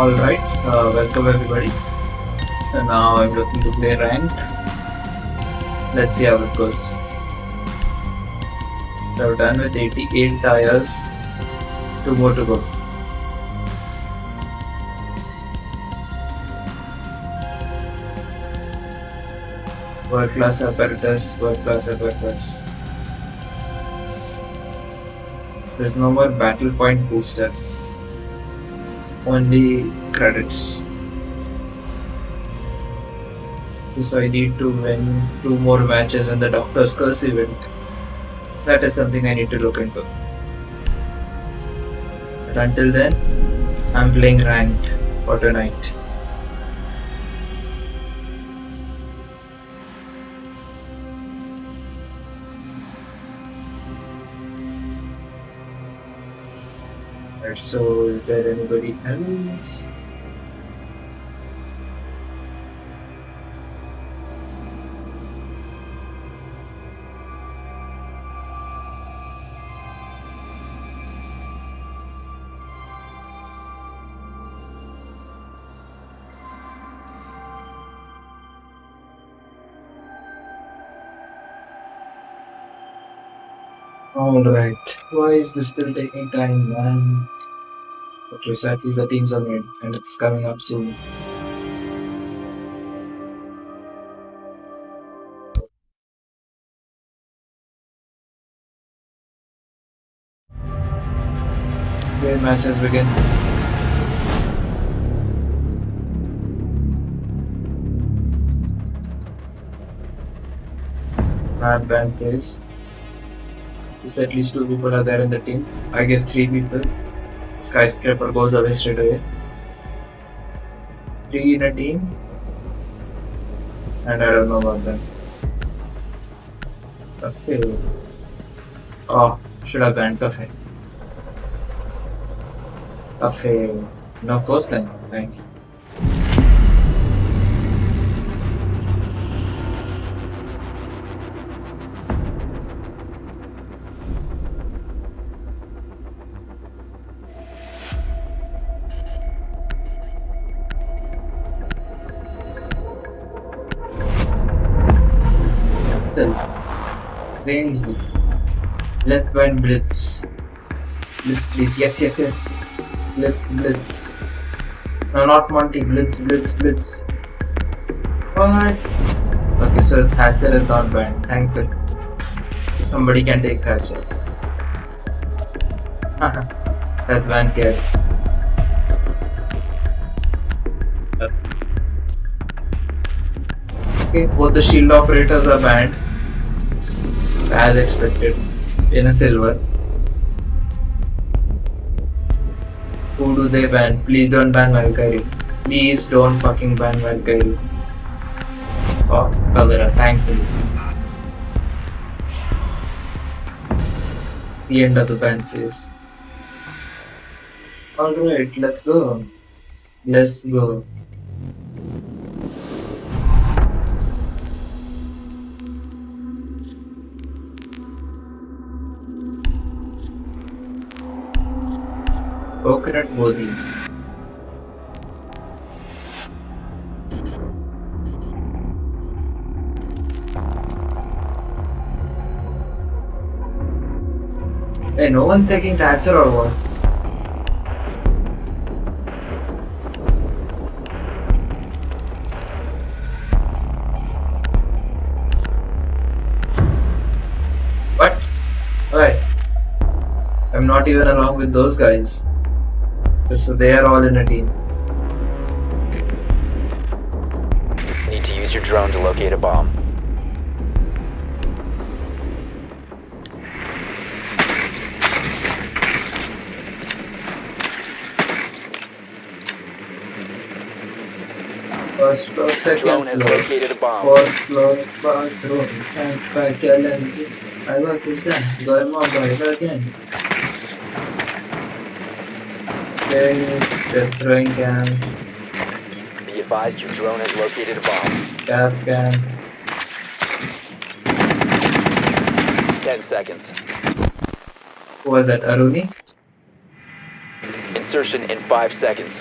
Alright, uh, welcome everybody. So now I'm looking to play ranked. Let's see how it goes. So done with 88 tires. Two more to go. World class apparatus, world class apparatus. There's no more battle point booster. Only credits. So I need to win two more matches in the Doctor's Curse event. That is something I need to look into. But until then, I'm playing ranked for tonight. So is there anybody else? Alright, why is this still taking time, man? Okay, so at least the teams are made and it's coming up soon. Game matches begin. Mad band phase. Is at least two people are there in the team. I guess three people. Skyscraper goes away straight away. Three in a team. And I don't know about them. Kafe. Oh, should have banned Kafe. Kafe. No coastline. Thanks. Band blitz. Blitz, please. Yes, yes, yes. Blitz, blitz. No, not Monty. Blitz, blitz, blitz. What? Okay, so Thatcher is not banned. Thank you. So somebody can take Thatcher. That's Van Care. Okay, both the shield operators are banned as expected in a silver. Who do they ban? Please don't ban Valkyrie. Please don't fucking ban Valkyrie. Oh, Caveira, thankfully. The end of the ban phase. Alright, let's go. Let's go. Coconut bodi Hey, no one's taking Thatcher or what? What? Alright. I'm not even along with those guys. So they are all in a team. Need to use your drone to locate a bomb. First floor, second Drone floor, located a bomb. fourth floor, bathroom, tank pack, LMG. I work with them. Going on by again. Okay, the throwing gun. Be advised your drone has located a bomb. Gas gun. 10 seconds. Who was that, Aruni? Insertion in 5 seconds.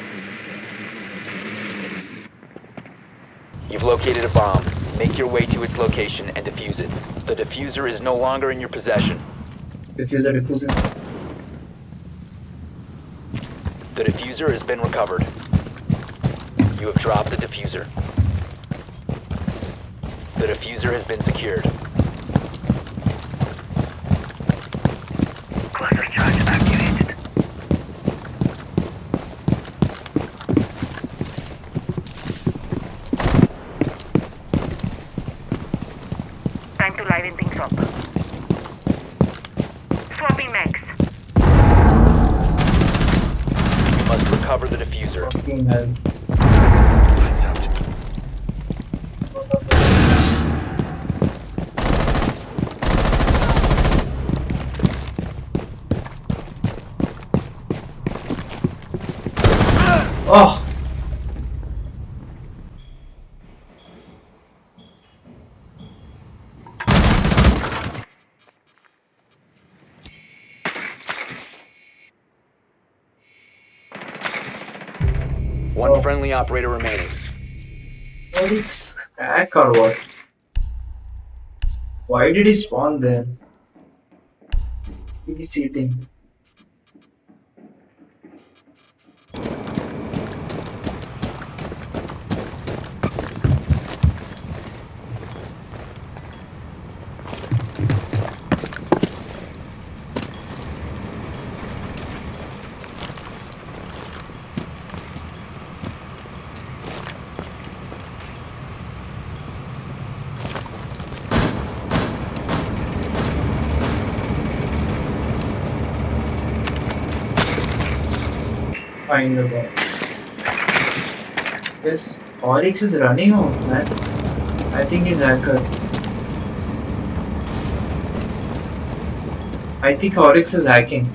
You've located a bomb. Make your way to its location and defuse it. The diffuser is no longer in your possession. Diffuser, diffuser. The diffuser has been recovered. You have dropped the diffuser. The diffuser has been secured. Time to liven things up. Swapping max. Diffuser. Fucking Friendly operator remaining. Oryx hack or what? Why did he spawn there? He's eating. Find the bomb. Yes, Oryx is running out, man. I think he's hacker. I think Oryx is hacking.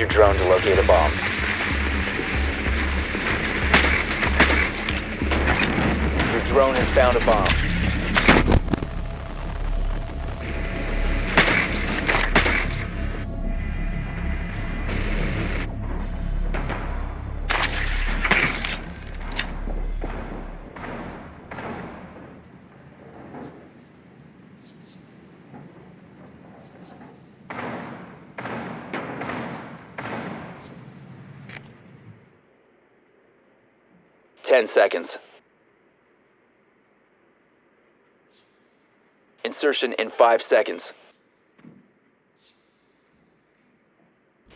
Your drone to locate a bomb. Your drone has found a bomb. Seconds. Insertion in five seconds.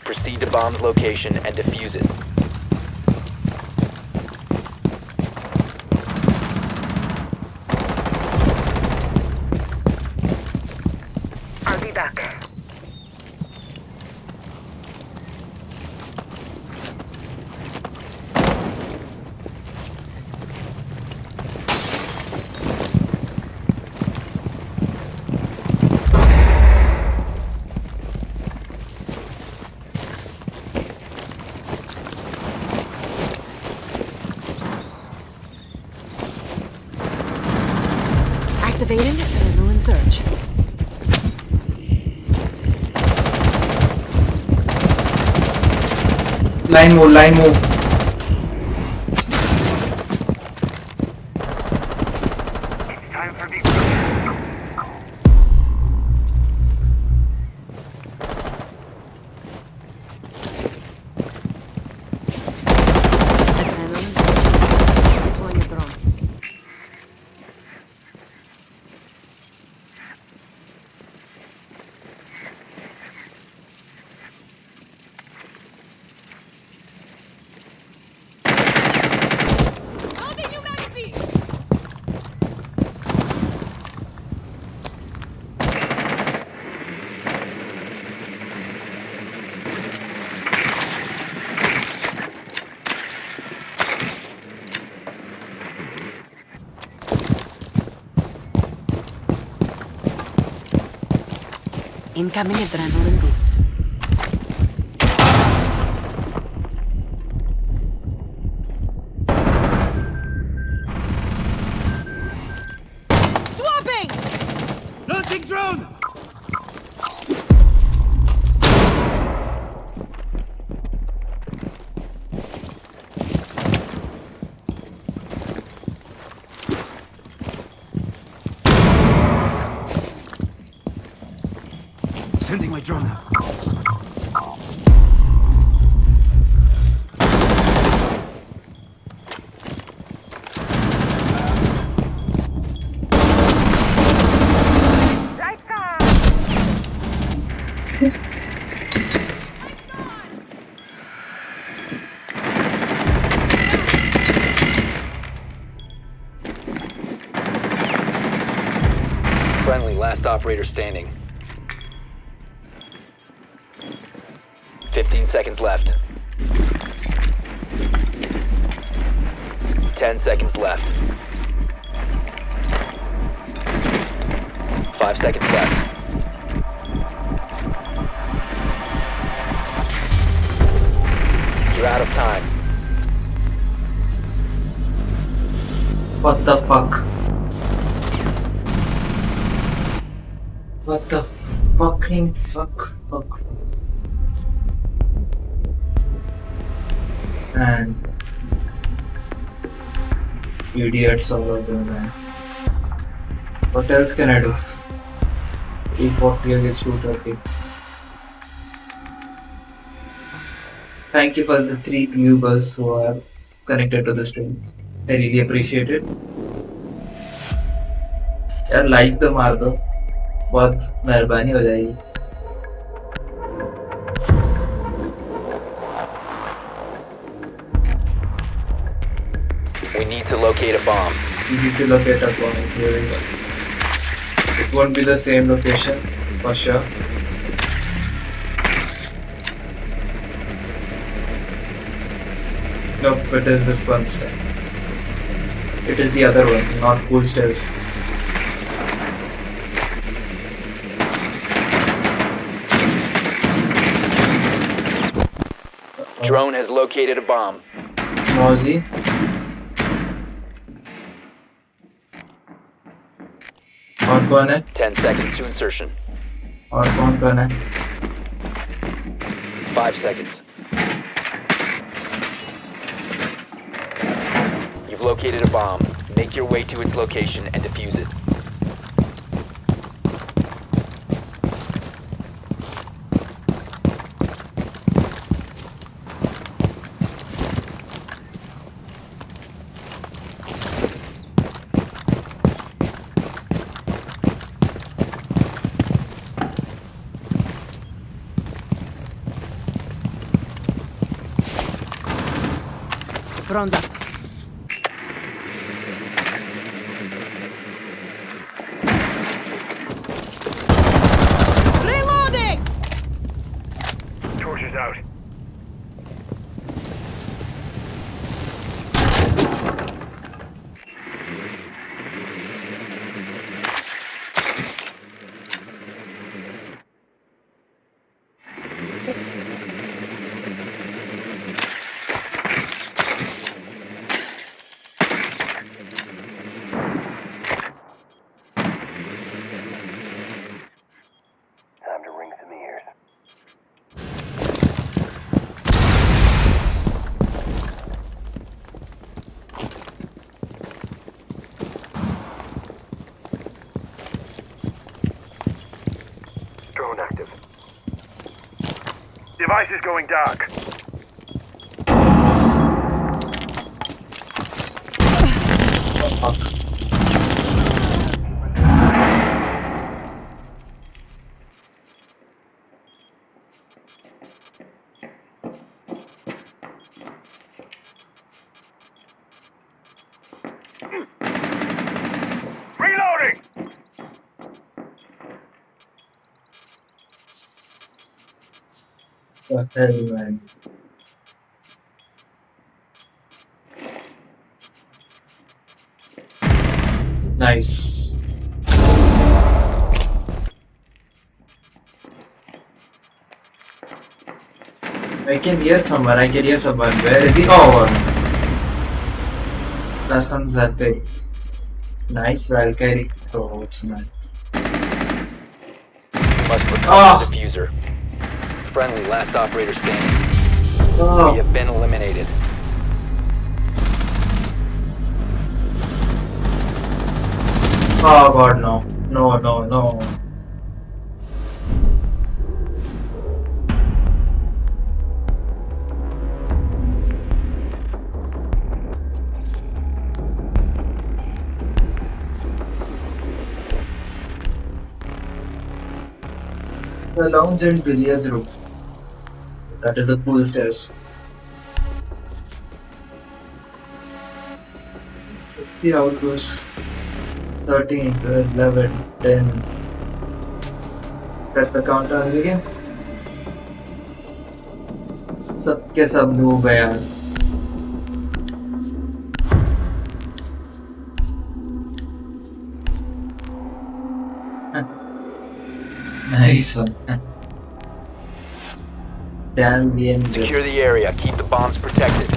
Proceed to bomb's location and defuse it. I'll be back. Activating adrenaline surge. Line move, line move. Incoming adrenaline boost. Standing. Idiots all of them, man. What else can I do? 240 against 230. Thank you for the three viewers who are connected to the stream. I really appreciate it. यार like तो मार दो बहुत मेहरबानी हो जाएगी need to locate. Here we. It won't be the same location for sure. Nope, it is this one step. It is the other one, not cool stairs. Drone has located a bomb. Mozzie. और कौन है 10 seconds to insertion. और कौन कौन है 5 seconds. You've located a bomb. Make your way to its location and defuse it. Bronze up. Reloading! Torches out. Time to ring some ears. Drone active. Device is going dark. everywhere. Nice. I can hear someone, I can hear someone. Where is he? Oh! Um, that's not that big. Nice Valkyrie throws, man. Oh! Friendly, last operator standing. We Oh, have been eliminated. oh God, no, no, no, no. The lounge and billiards room. That is the pool stairs. See how it goes. 13, 12, 11, 10. Set the counter again. सब के सब डूब गए यार nice one damn Secure the area. Keep the bombs protected.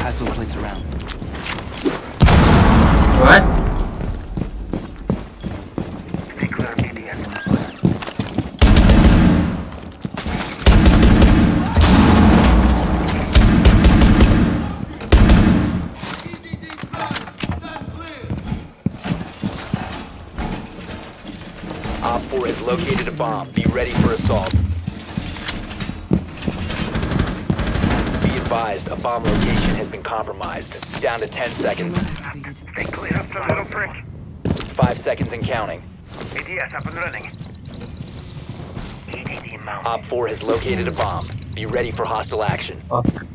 Pass those plates around. what Stay clear. Op 4 has located a bomb. Be ready for assault. Be advised, a bomb location has been compromised. Down to 10 seconds. Stay clear of the little prick. 5 seconds and counting. ADS up and running. Op 4 has located a bomb. Be ready for hostile action. fuck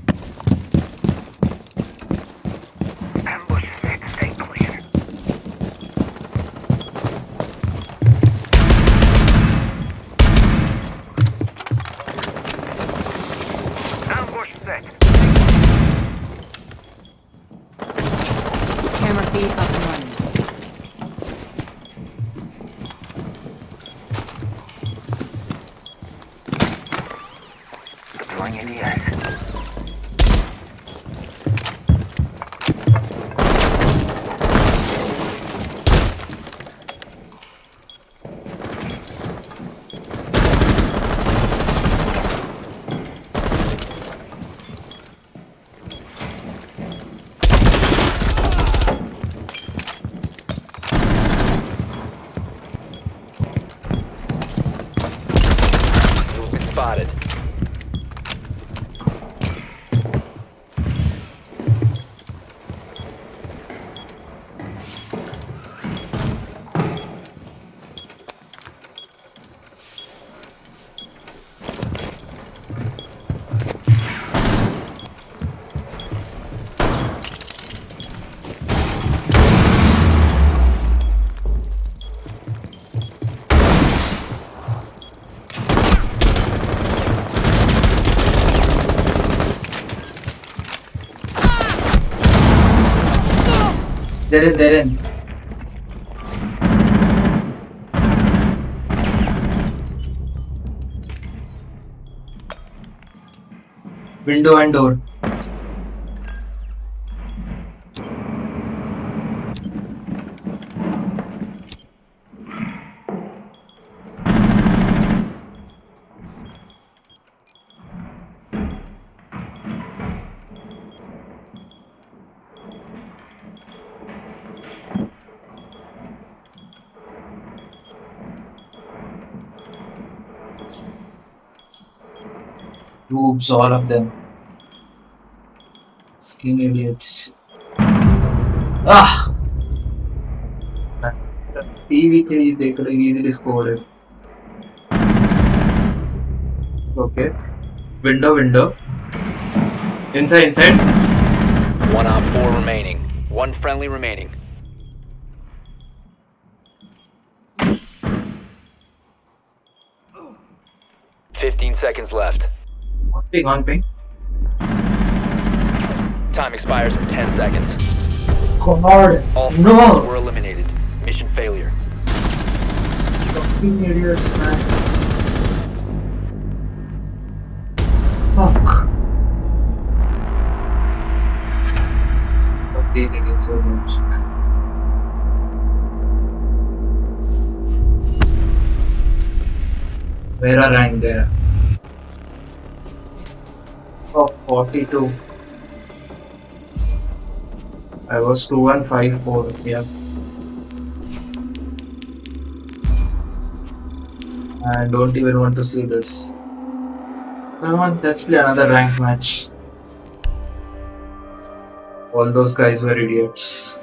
they're in they're in window and door All of them. Fucking idiots. Ah! TV3, they could have easily scored it. Okay. Window, window. Inside, inside. One op 4 remaining. One friendly remaining. Fifteen seconds left. Ping on ping. Time expires in 10 seconds. Guard! All no! were eliminated. Mission failure. Fucking idiots, man. Fuck. Fucking idiots so much, man. Where are I there? Oh, 42. I was 2154, yeah. I don't even want to see this. Come on, let's play another rank match. All those guys were idiots.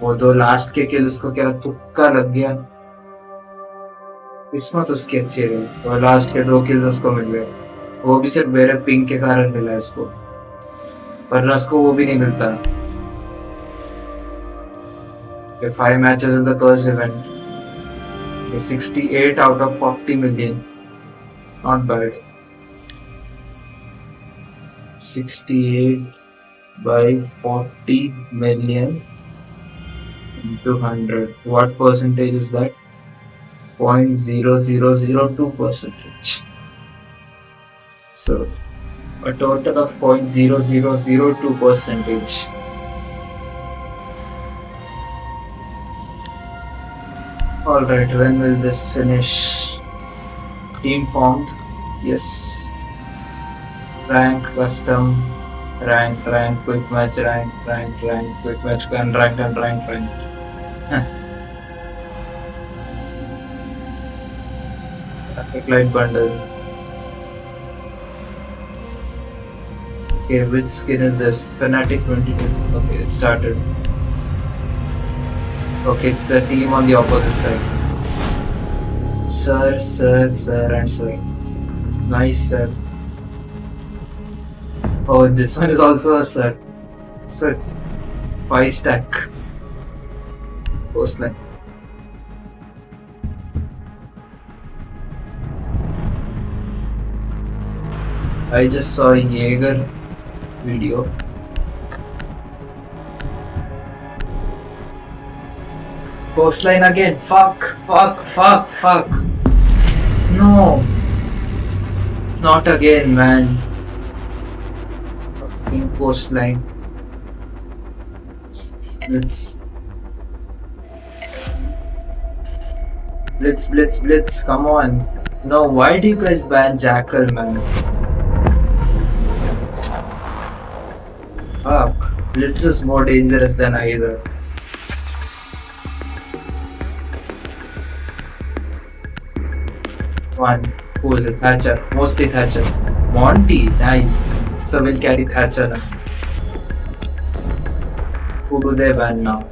वो दो last के kills को क्या तुक्का लग गया किस्मत उसकी अच्छी रही और लास्ट के दो किल्स उसको मिल गए वो भी सिर्फ़ मेरे पिंक के कारण मिला इसको। वरना इसको वो भी नहीं मिलता। Five matches in the curse event 68 out of 40 million not bad 68 by 40 million two hundred what percentage is that point zero zero zero two percentage So, a total of 0.0002 percentage. Alright, when will this finish? Team formed? Yes. Rank, custom, rank, rank, quick match, rank, rank, rank, quick match, unranked, unranked, ranked. Huh. Epic light bundle. Okay, which skin is this? Fnatic 22. Okay, it started. Okay, it's the team on the opposite side. Sir, sir, sir, and sir. Nice, sir. Oh, this one is also a sir. So it's five stack. Coastline. I just saw Jaeger video. Coastline again. Fuck, fuck, fuck, fuck. No. Not again, man. Fucking coastline. Let's. Blitz, blitz, blitz, come on. No, why do you guys ban Jackal, man? Ah, Fuck. Blitz is more dangerous than either. One. Who is it? Thatcher. Mostly Thatcher. Monty. Nice. So we'll carry Thatcher now. Who do they ban now?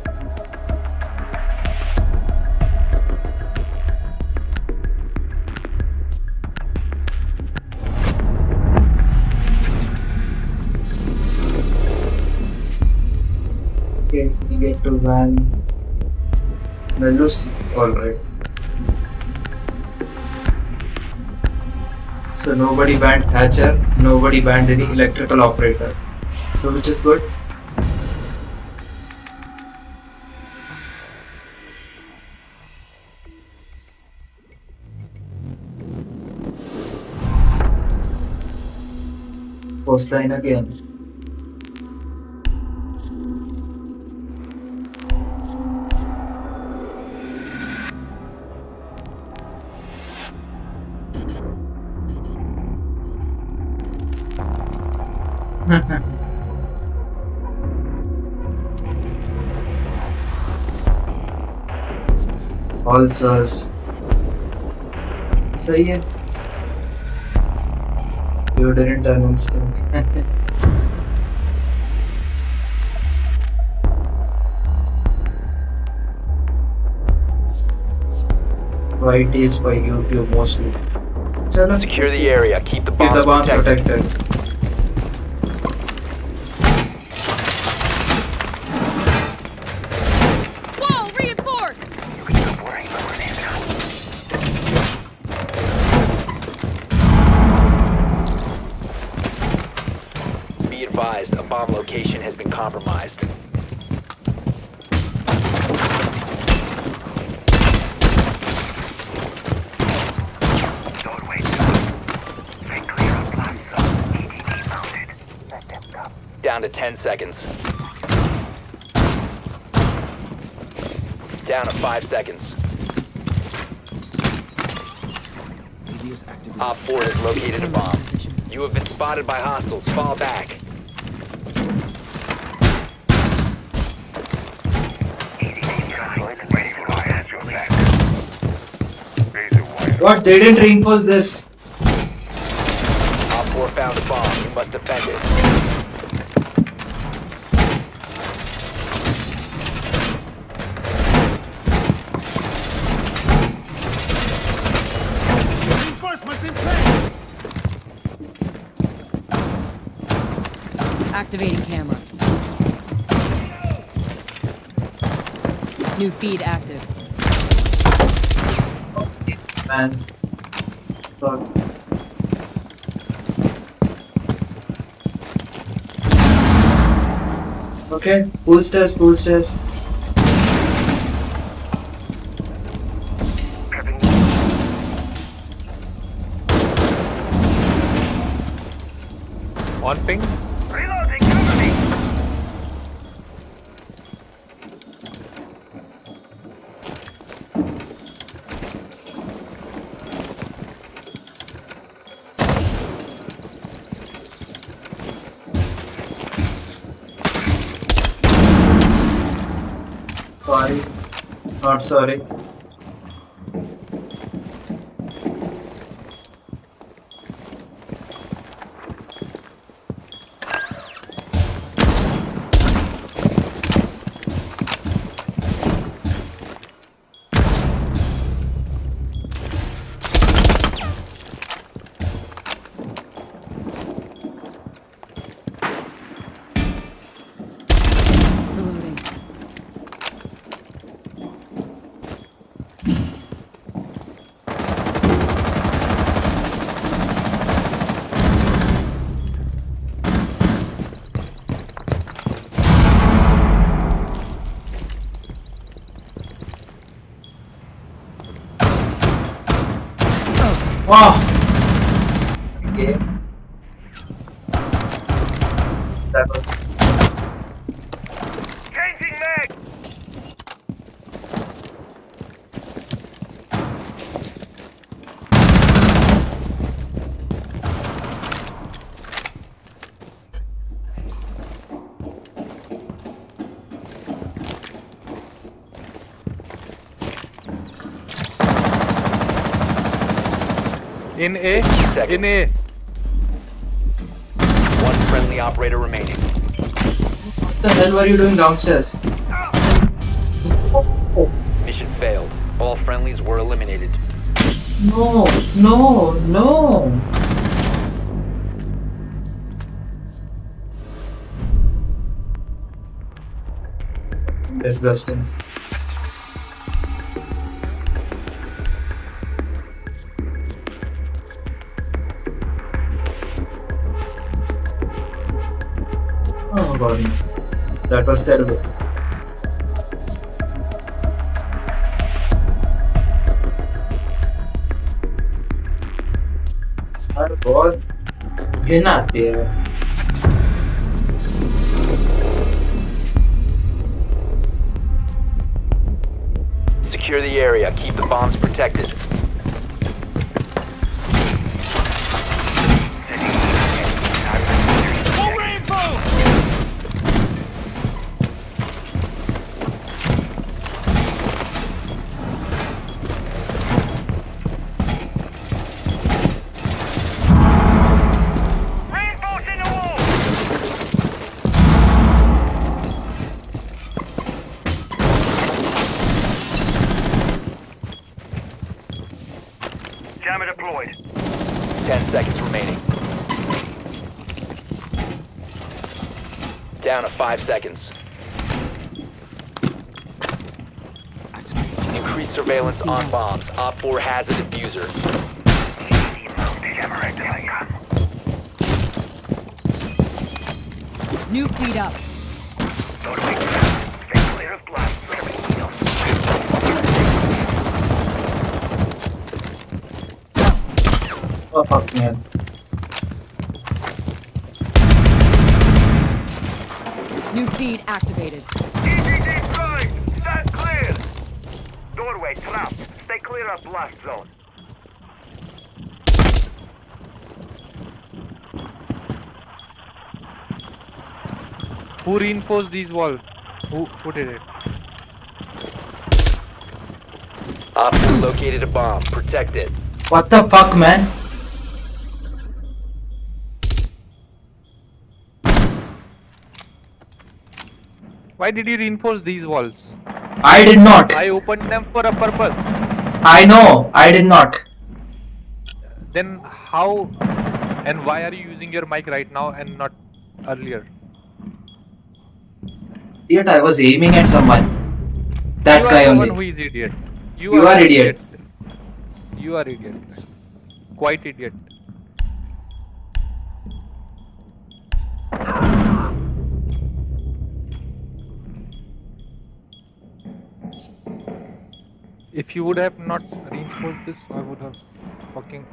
Ban Melusi. Alright. So nobody banned Thatcher, nobody banned any electrical operator. So which is good. Coastline again. All sirs. सही है You didn't understand. YT is for YouTube mostly. चलो Secure the area. Keep the Keep the bombs bombs protected. protected. 10 seconds. Down to 5 seconds. Op 4 has located a bomb. You have been spotted by hostiles. Fall back. Waiting for I has your back. Razor wire. What? They didn't reinforce this. Op 4 found a bomb. You must defend it. Reinforcements in place! Activating camera. New feed active. Man. Fuck. Full stairs. Sorry. In A. Second. In A. One friendly operator remaining. What the hell were you doing downstairs? Mission failed. All friendlies were eliminated. No, no, no. Disgusting. bust out of it. You're not there. Secure the area. Keep the bombs protected. Five seconds. Increased surveillance on bombs. Op 4 has a defuser. Jammer activated. New feed up. Don't wait. Stay clear of blast. Prepping needle. Oh fuck man. New feed activated. EGD prime! Stand clear! Doorway trapped. Stay clear of blast zone. Who reinforced these walls? Who, who did it? Op located a bomb. Protect it. What the fuck, man? Why did you reinforce these walls? I did not. I opened them for a purpose. I know. I did not. Then how and why are you using your mic right now and not earlier? Idiot, I was aiming at someone. That you guy are the only. one who is idiot. You are idiot. You are idiot. Quite idiot. If you would have not reinforced this, I would have fucking.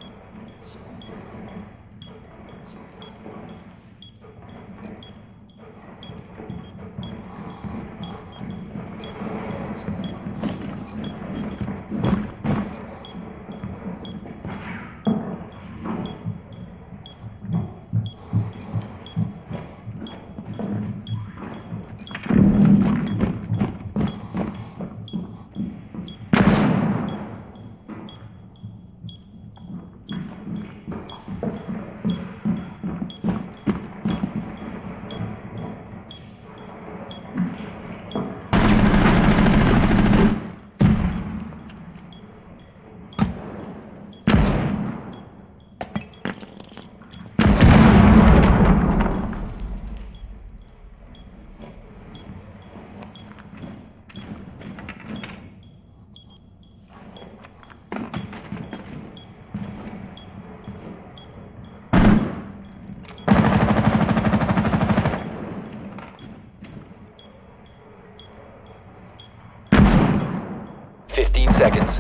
Fifteen seconds.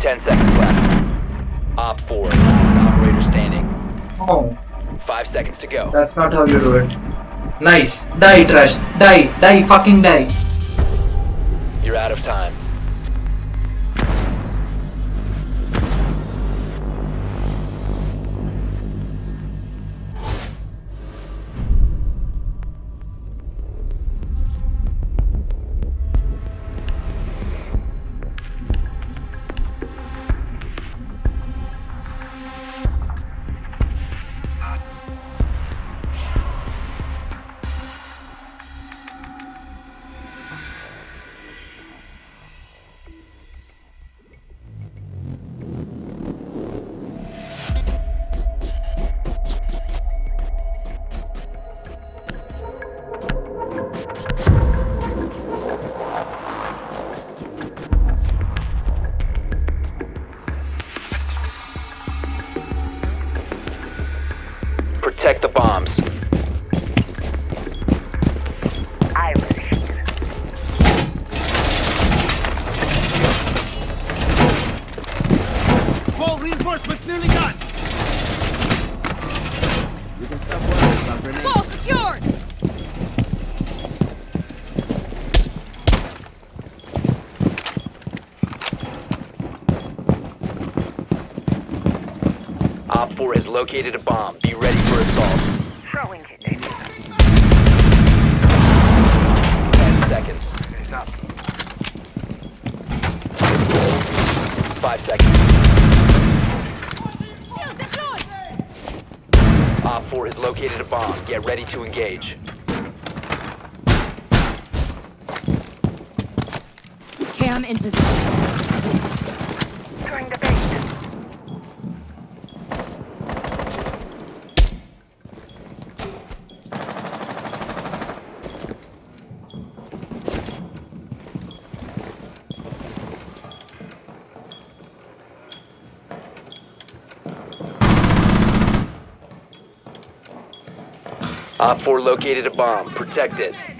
Ten seconds left. Op 4, last operator standing. Oh, Five seconds to go. that's not how you do it. Nice. Die, trash. Die. Die. Fucking die. You're out of time. Protect the bombs. I will heal. Wall reinforcements nearly done. We can stop worrying about grenades. Wall secured! Op 4 has located a bomb. Op 4 located a bomb. Protect it.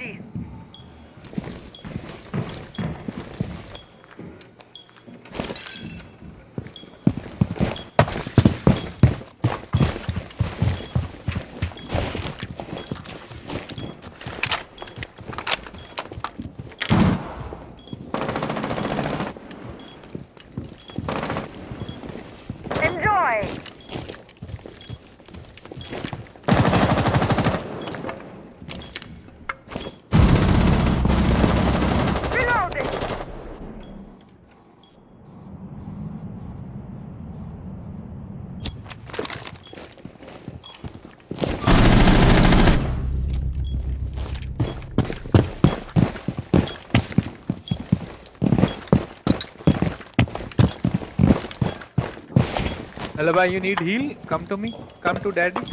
Alaba, you need heal? Come to me. Come to daddy.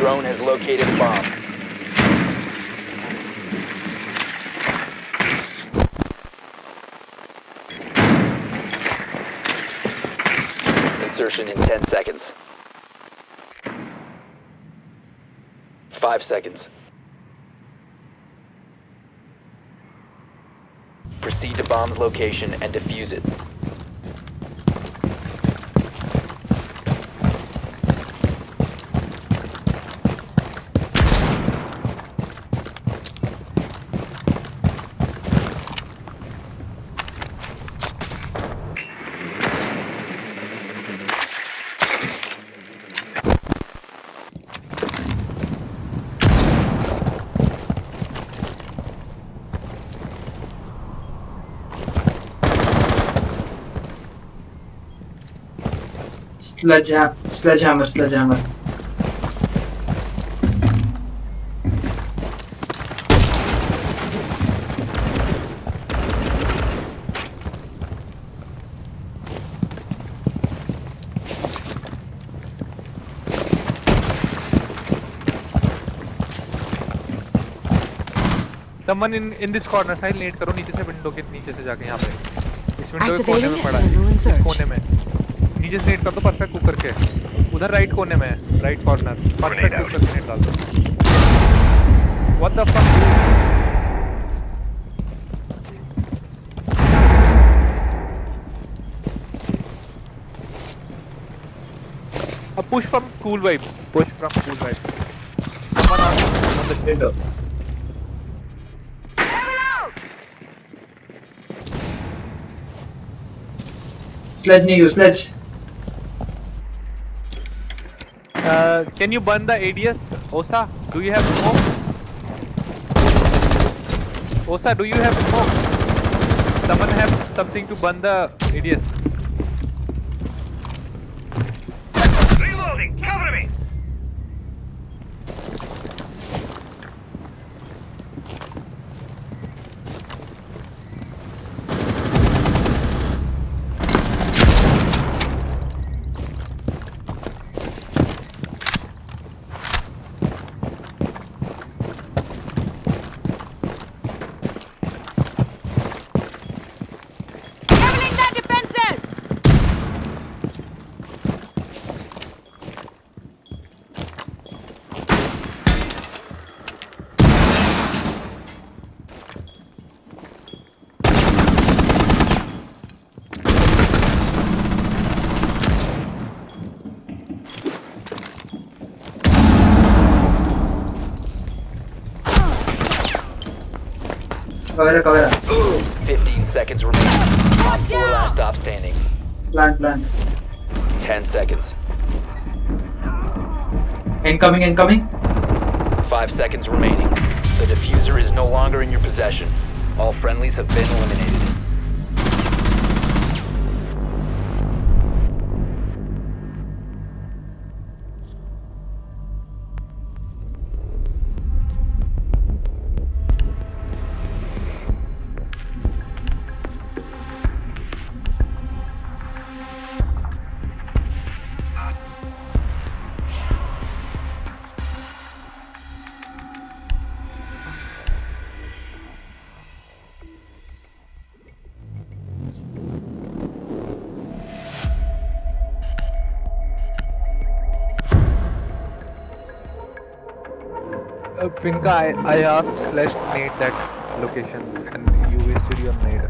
Drone has located a bomb. Insertion in 10 seconds. 5 seconds. Proceed to bomb's location and defuse it. Sledgehammer, sledgehammer, sledgehammer. Someone in in this corner side late करो नीचे से window के नीचे से जाके यहाँ पे इस विंडो के कोने में पड़ा है इस कोने में जिस नेट का तो परफेक्ट कुकर के उधर राइट कोने में है right corner perfect cooker net डाल दो। व्हाट द फक अब push from cool vibe push from cool vibe someone on the Can you burn the ADS? Osa, do you have smoke? Osa, do you have smoke? Someone have something to burn the ADS. Reloading! Cover me! Leveling their defenses! Cover, cover. 15 seconds remaining. Op 4 last stop standing. Plant, plant. 10 seconds. Incoming, incoming. 5 seconds remaining. The defuser is no longer in your possession. All friendlies have been eliminated. Uh, Finka, I, I have slash nade that location and you wasted your nade.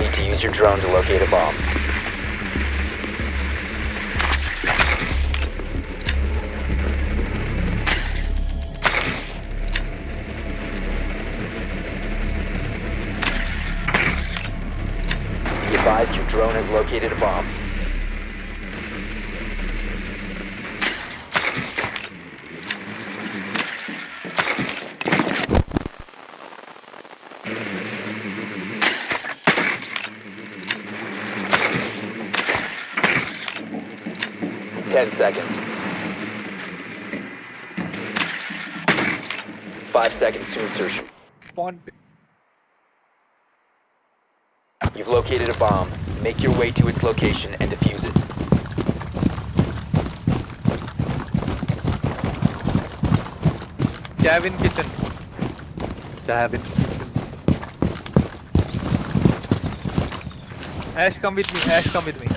Need to use your drone to locate a bomb. Be advised your drone has located a bomb. Ten seconds. Five seconds to insertion. Spawn. You've located a bomb. Make your way to its location and defuse it. Cabin kitchen. Cabin kitchen. Ash, come with me. Ash, come with me.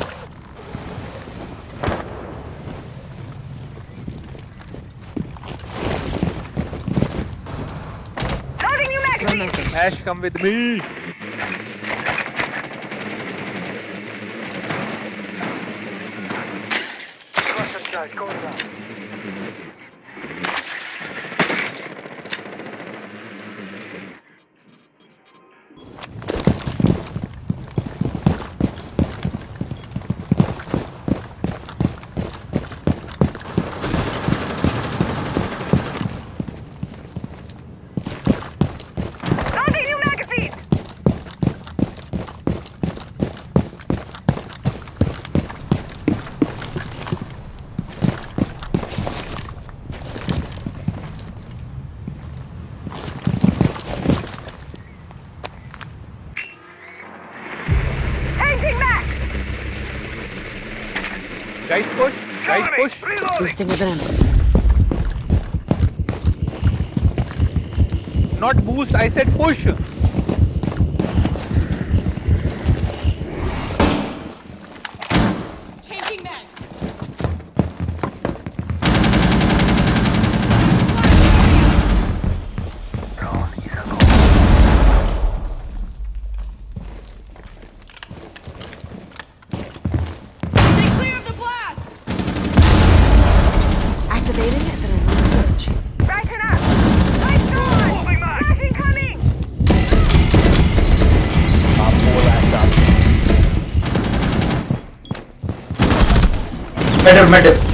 Come with me. Guys, push. Guys, push. Boosting adrenaline. Not boost. I said push. Better, better.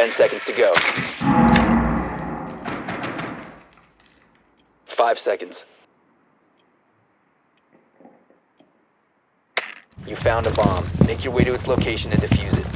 10 seconds to go. Five seconds. You found a bomb. Make your way to its location and defuse it.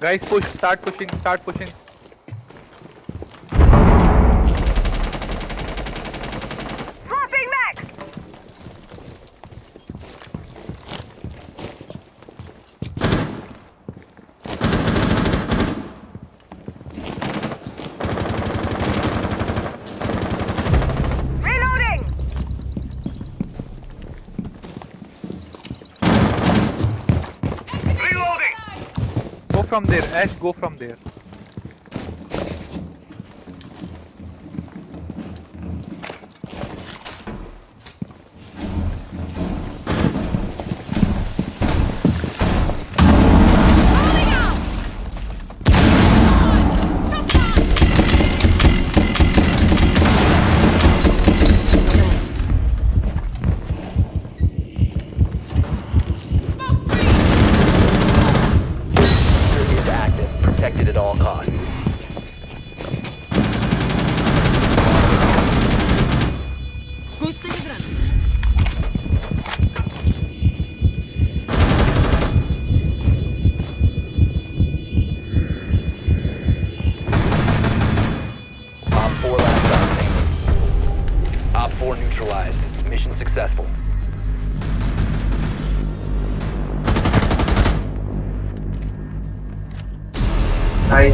Guys, push. Start pushing. Start pushing. Swapping max! Reloading! Reloading! Go from there. Ash, go from there.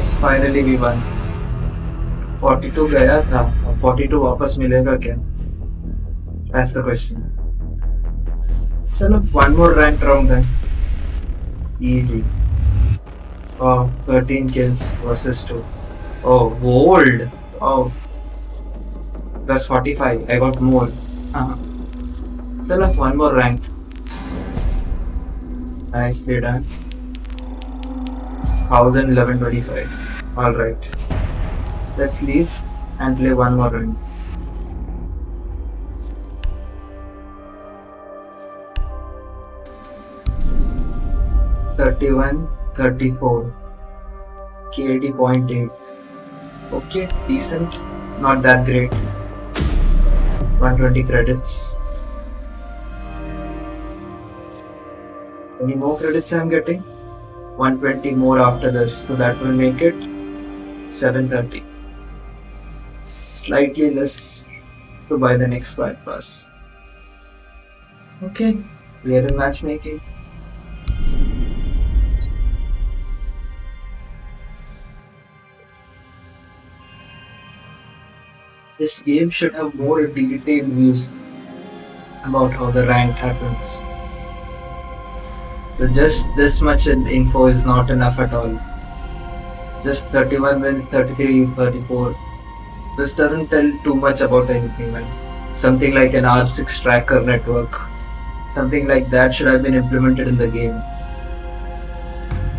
Nice finally we won 42 गया था अब 42 वापस मिलेगा क्या that's the question चलो one more rank round है easy oh 13 kills versus 2 oh gold oh plus 45 i got more uh-huh. चलो one more rank nicely done 1125. Alright. Let's leave and play one more round. Thirty-one, thirty-four. KD point eight. Okay, decent. Not that great. 120 credits. Any more credits I'm getting? 120 more after this so that will make it 730 slightly less to buy the next quiet pass okay. We are in matchmaking. This game should have more detailed views about how the rank happens so just this much info is not enough at all. Just 31 wins, 33, 34. This doesn't tell too much about anything, man. something like an R6 tracker network. Something like that should have been implemented in the game.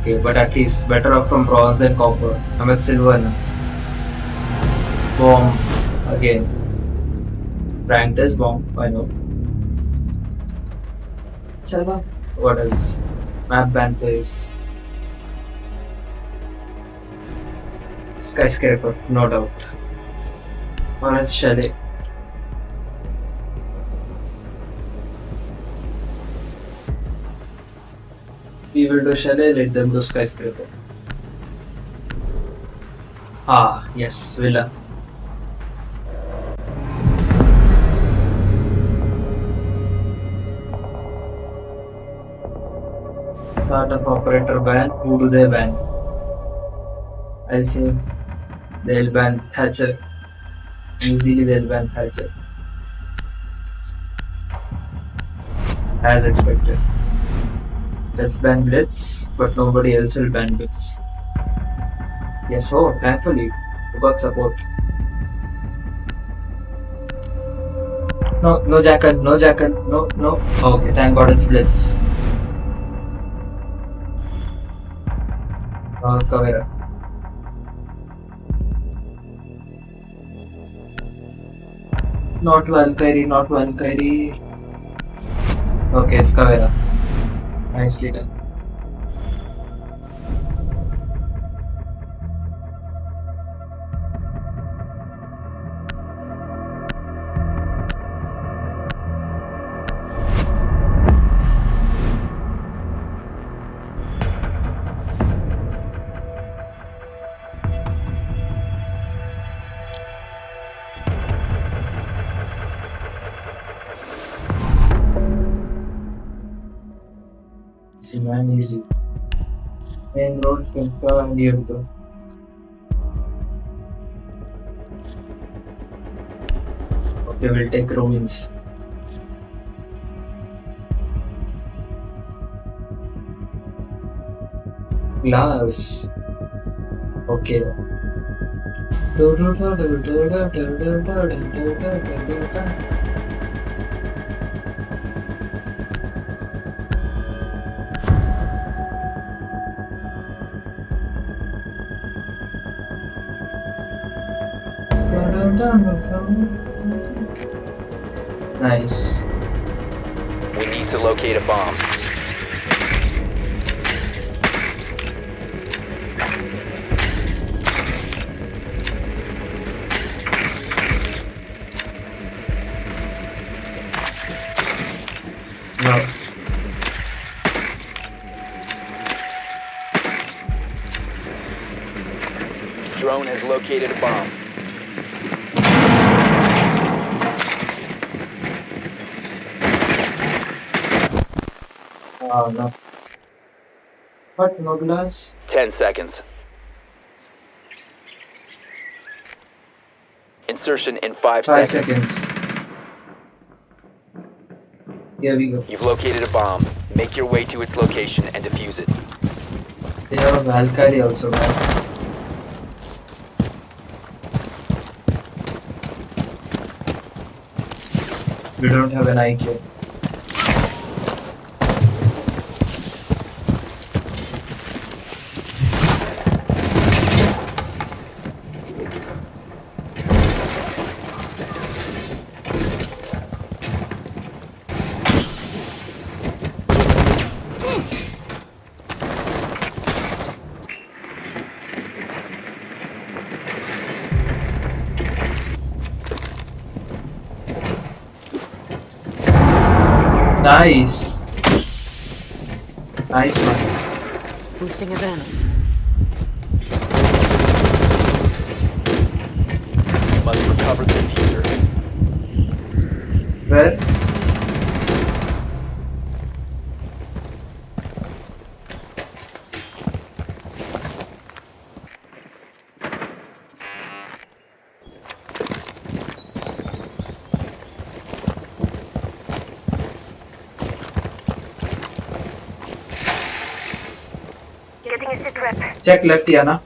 Okay, but at least better off from bronze and copper. I'm at silver now. Bomb again. Ranked as bomb, I know. Chala. What else? Map band phase. Skyscraper, no doubt. Or else chalet. We will do chalet, let them do skyscraper. Ah, yes, villa. Start of operator ban. Who do they ban? I'll say they'll ban Thatcher. Easily they'll ban Thatcher. As expected. Let's ban Blitz, but nobody else will ban Blitz. Yes, oh, thankfully, we got support. No, no Jackal, no Jackal, no, no. Okay, thank God it's Blitz. Uh. Not Valkyrie, not Valkyrie. Okay, it's Caveira. Nicely done. Road, Finka and Diego. Okay, we'll take ruins. Glass. Okay. Nice. We need to locate a bomb. Oh. What? No 10 seconds. Insertion in 5 Five seconds. seconds. Here we go. You've located a bomb. Make your way to its location and defuse it. They have a Valkyrie also, man. We don't have an IQ. Nice. Nice adrenaline. Check left ही ना?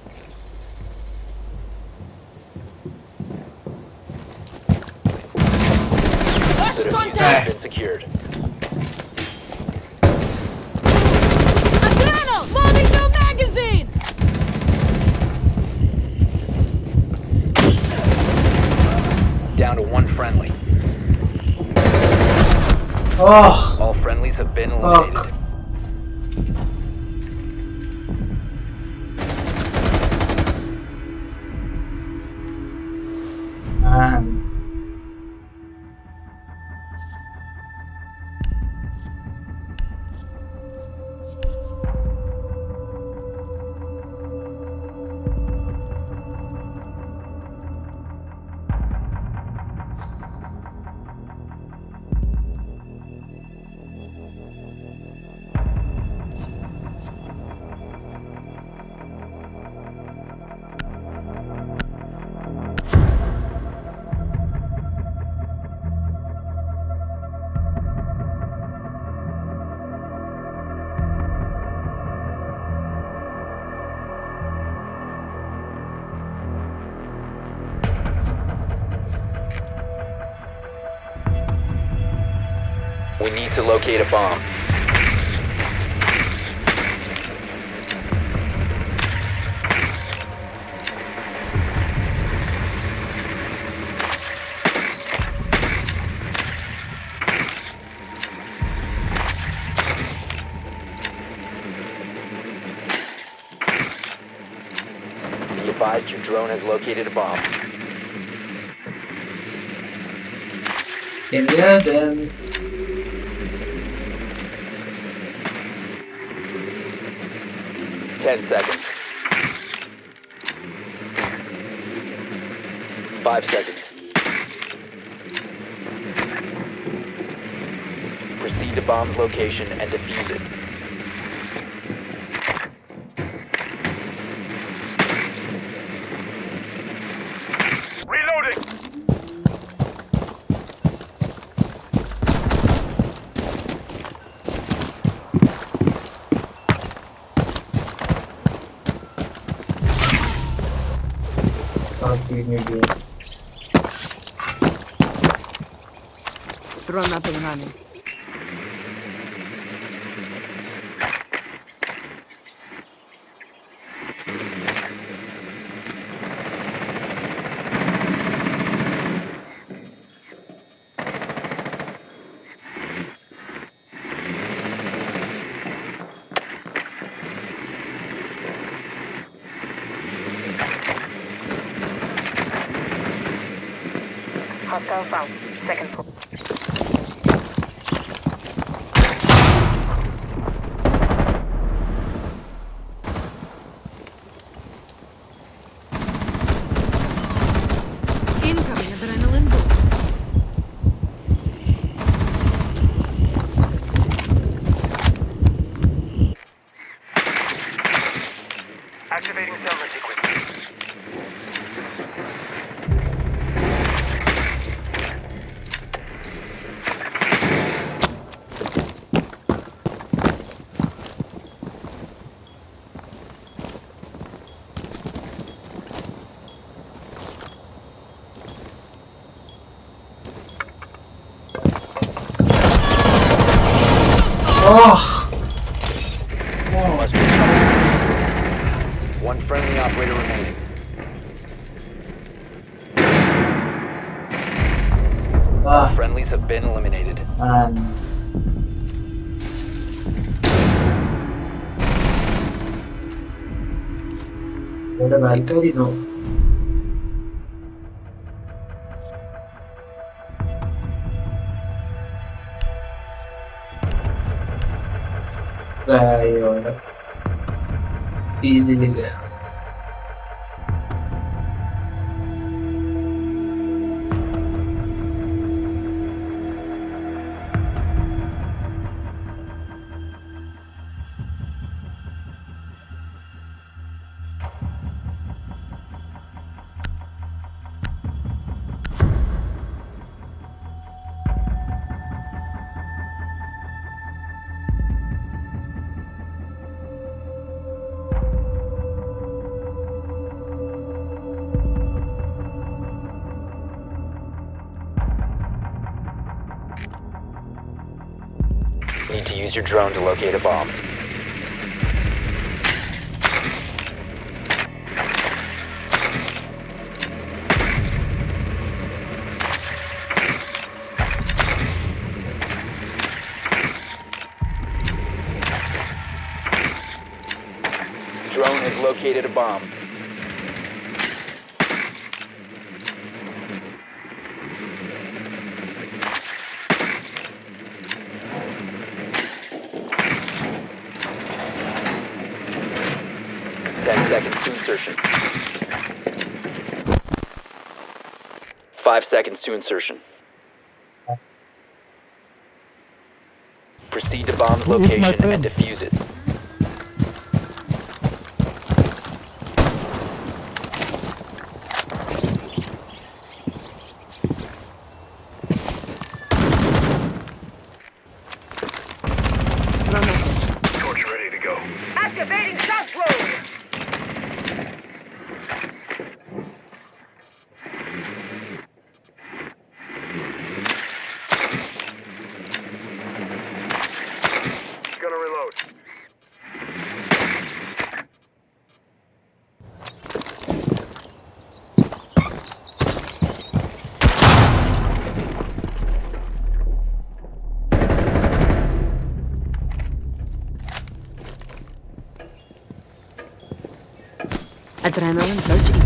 has located a bomb. Ten seconds. Five seconds. Proceed to bomb's location and defuse it. southbound. válido. Vai, olha. Easy ligado. locate a bomb. seconds to insertion. Proceed to bomb location and defuse. adrenaline surge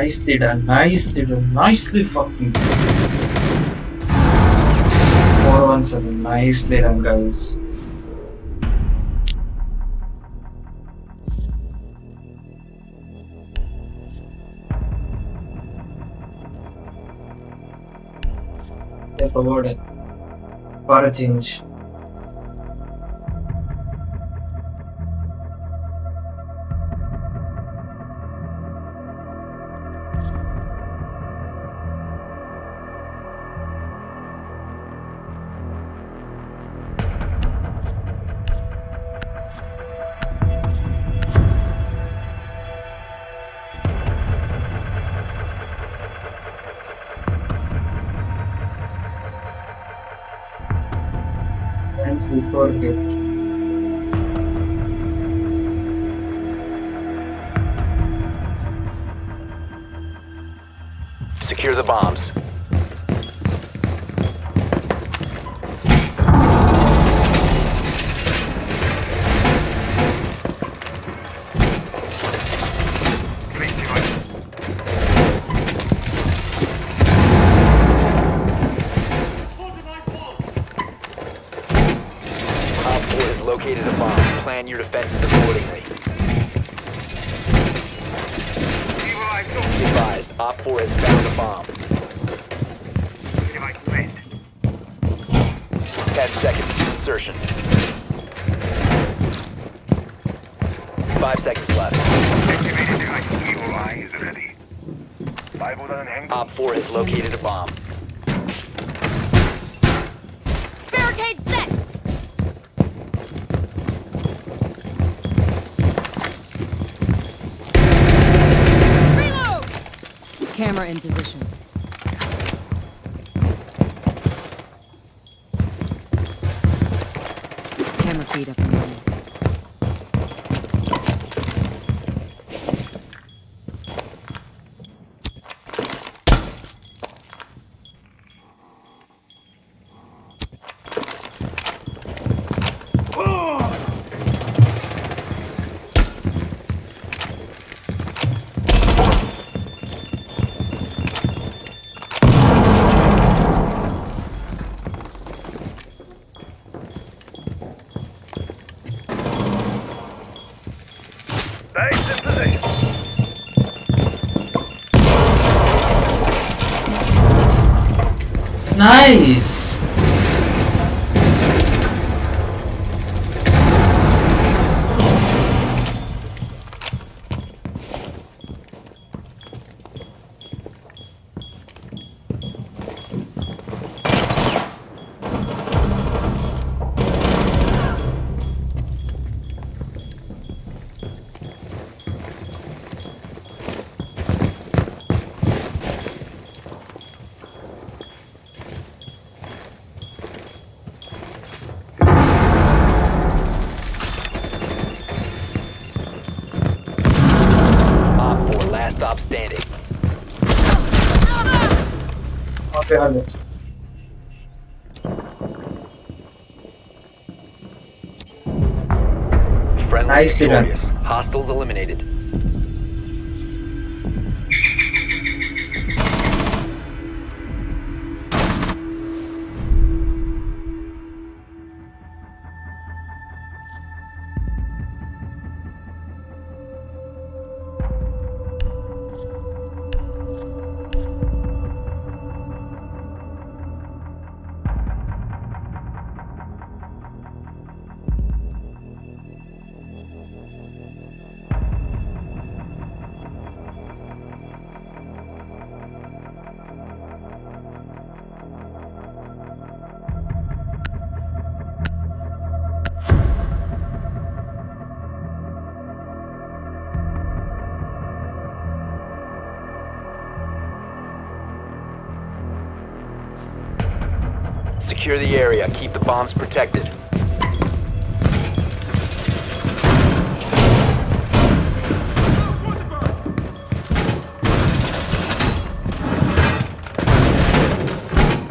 Nicely done, nicely done, nicely fucking done. 417, nicely done guys. Step forward for a change. Camera in position. Nice. Hello. Friendly Nice, victorious. Hostiles eliminated. Bombs protected.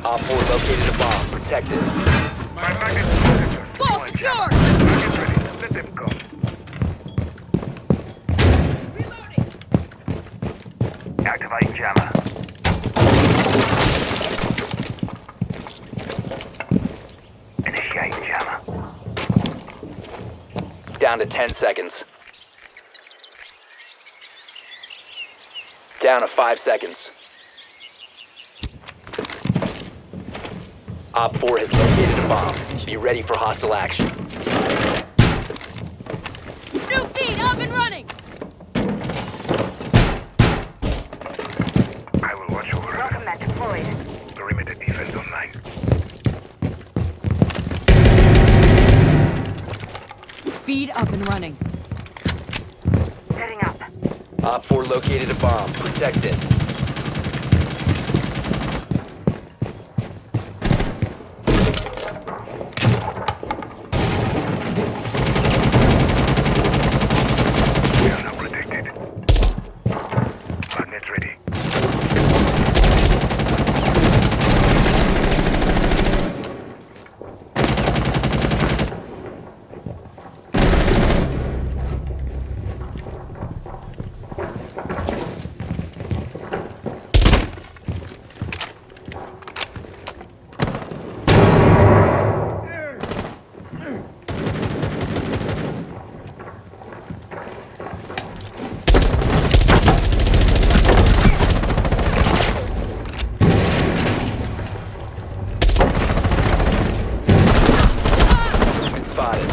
Op 4 located a bomb. Protect it. My magnet detector. Wall Deploying secure! jammer. Magnet ready. Let them go. Activating jammer. Initiating jammer. Down to 10 seconds. Down to 5 seconds. Op 4 has located a bomb. Be ready for hostile action. And running. Setting up. Op 4 located a bomb. Protect it. We are now protected. Magnet ready. Been spotted.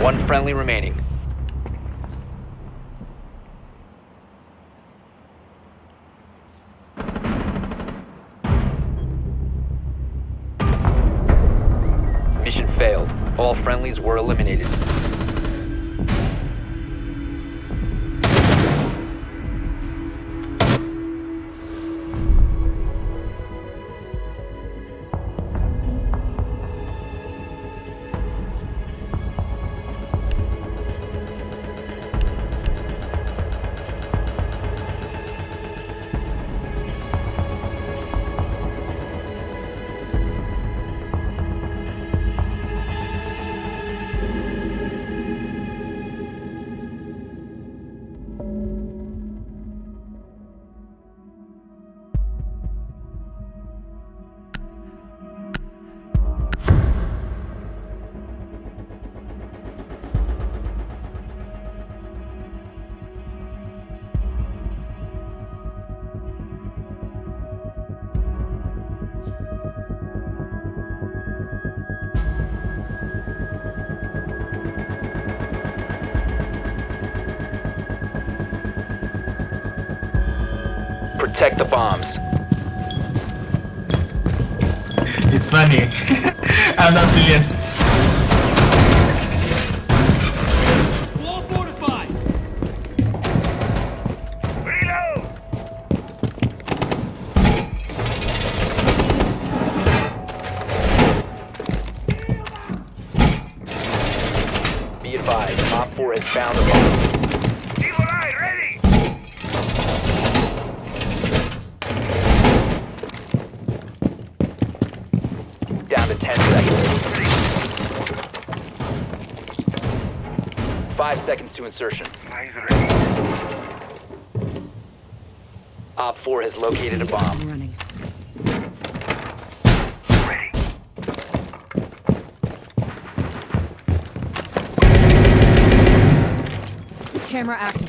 One friendly remaining. The bombs. It's funny. I'm not serious. To insertion. Op 4 has located a bomb. running. Ready. Camera activated.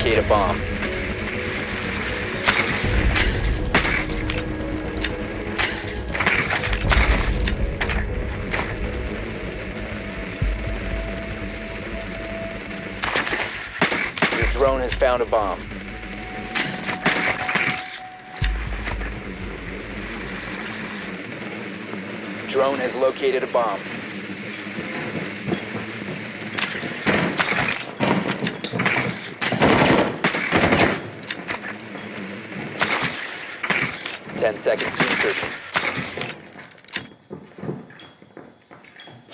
Locate a bomb. Your drone has found a bomb. Drone has located a bomb. 10 seconds.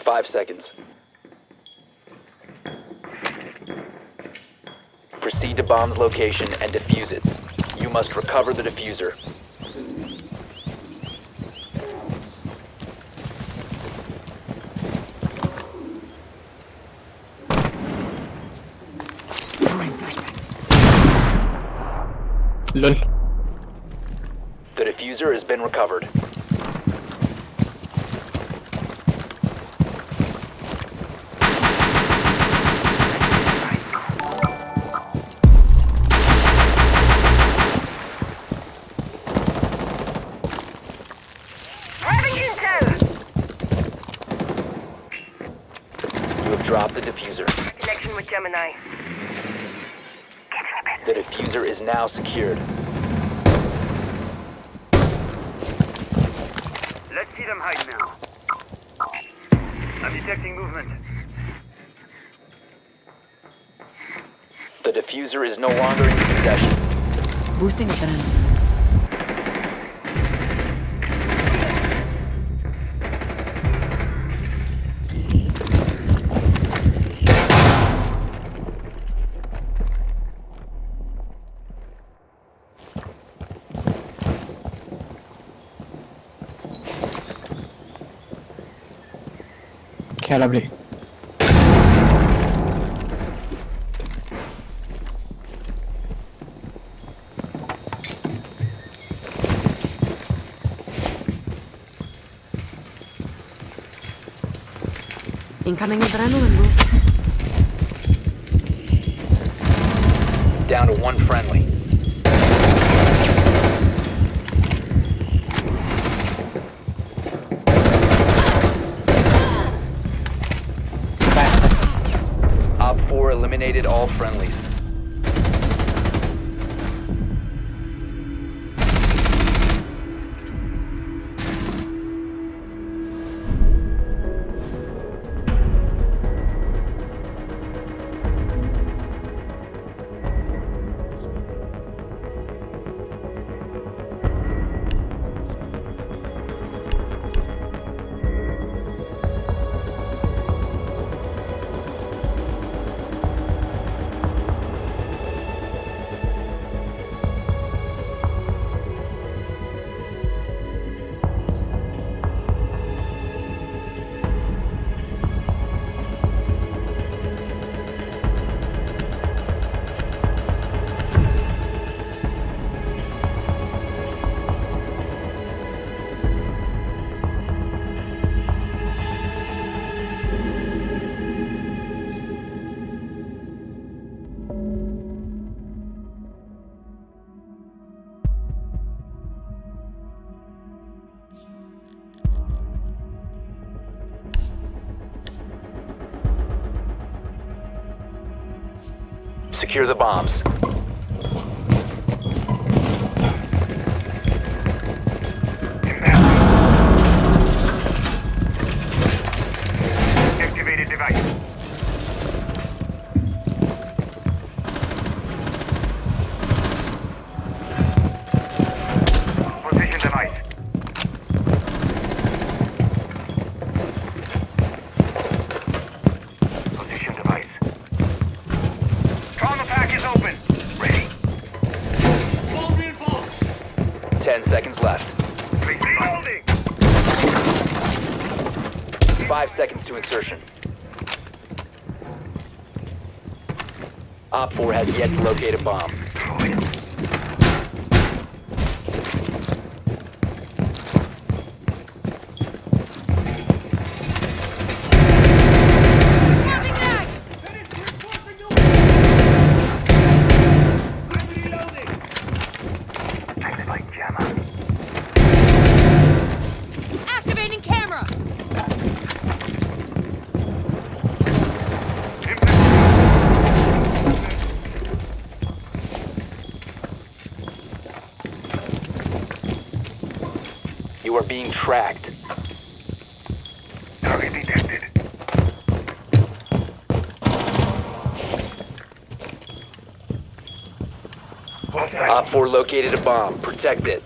Five seconds. Proceed to bomb's location and defuse it. You must recover the defuser. Recovered. The defuser is no longer in your possession. Boosting adrenaline. Okay, lovely. Incoming adrenaline boost. Down to one friendly. Op 4 eliminated all friendlies. Secure the bombs. Insertion. Op 4 has yet to locate a bomb. Tracked. Target detected. Op 4 located a bomb. Protect it.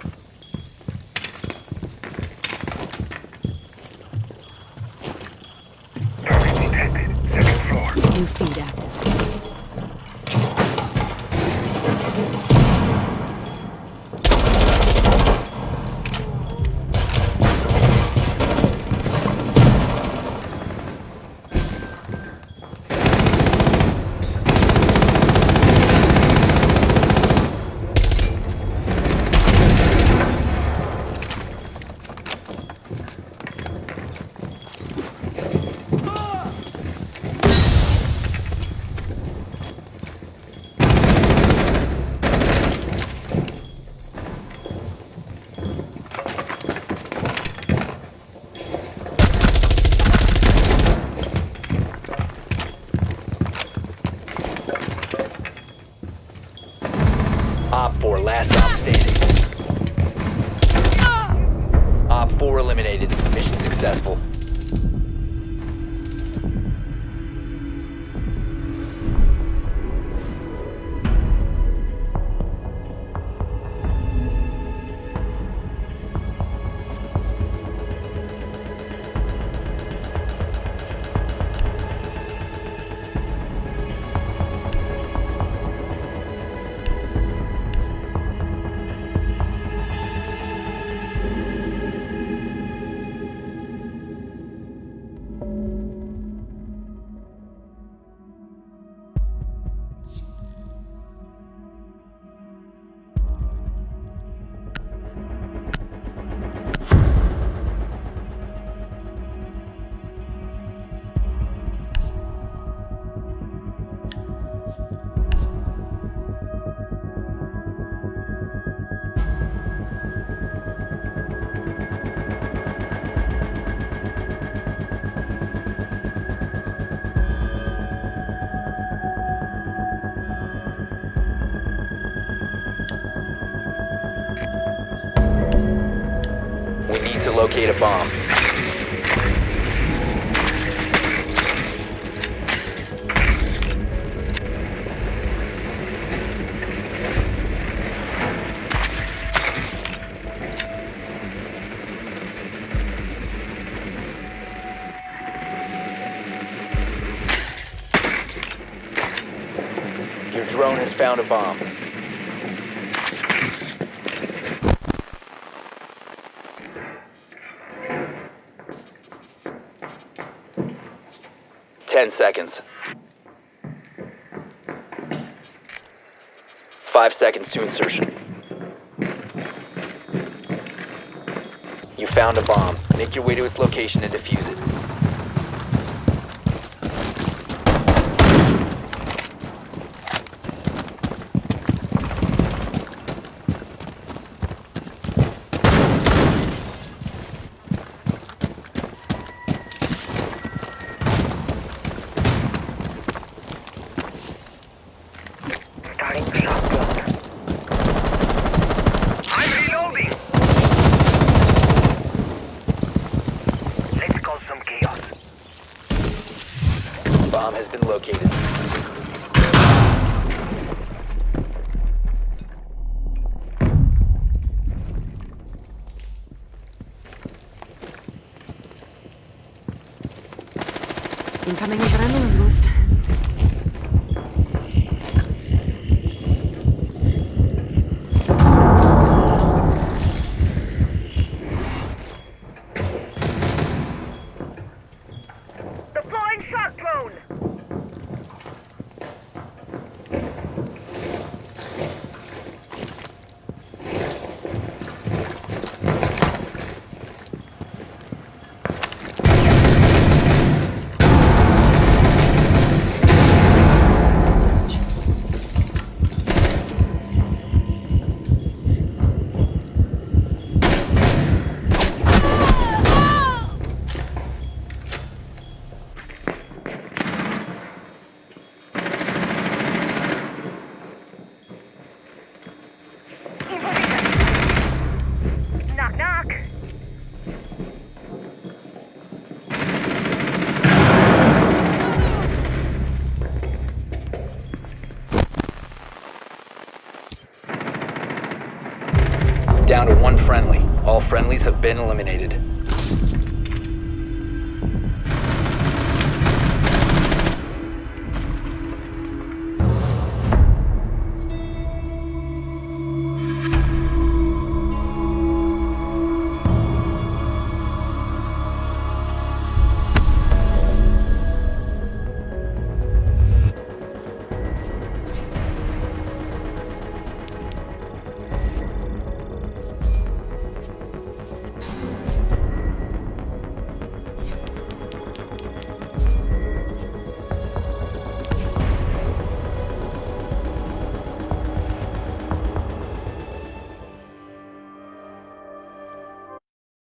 Bomb. Your drone has found a bomb. Ten seconds. Five seconds to insertion. You found a bomb. Make your way to its location and defuse it.